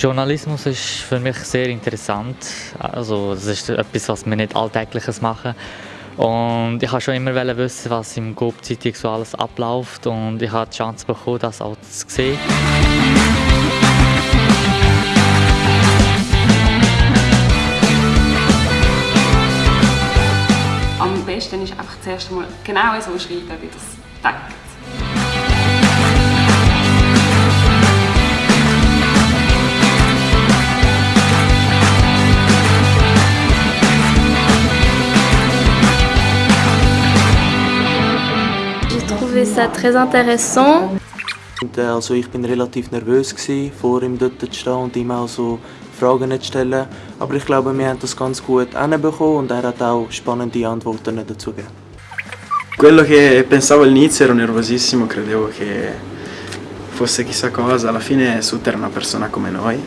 Journalismus ist für mich sehr interessant. Also das ist etwas, was wir nicht alltägliches machen. Und ich habe schon immer wissen, was im GOB Zeitung so alles abläuft und ich habe die Chance bekommen, das auch zu sehen. Am besten ist einfach zuerst einmal genau so schreiben, wie das denkt. Trouvé ça très intéressant. Also ich bin relativ nervös gewesen, vor ihm dort zu stehen und ihm auch so Fragen zu stellen. Aber ich glaube, wir haben das ganz gut hinbekommen und er hat auch spannende Antworten dazu gegeben. Quello che pensavo all'inizio ero nervosissimo, credevo che fosse chissà cosa, alla fine Sut era una persona come noi.